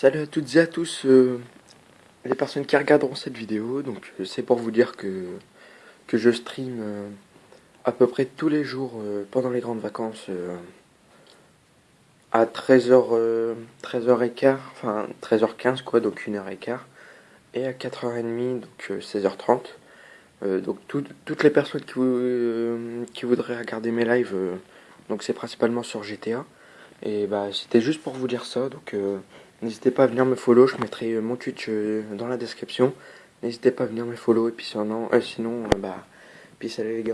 Salut à toutes et à tous euh, les personnes qui regarderont cette vidéo. Donc euh, c'est pour vous dire que, que je stream euh, à peu près tous les jours pendant les grandes vacances à 13h, 13h15, enfin 13h15 quoi, donc 1h15 et à 4h30 donc 16h30. donc toutes les personnes qui, qui voudraient regarder mes lives, donc c'est principalement sur GTA. Et bah c'était juste pour vous dire ça, donc N'hésitez pas à venir me follow, je mettrai euh, mon Twitch euh, dans la description. N'hésitez pas à venir me follow et puis sinon, euh, sinon bah, peace allez les gars.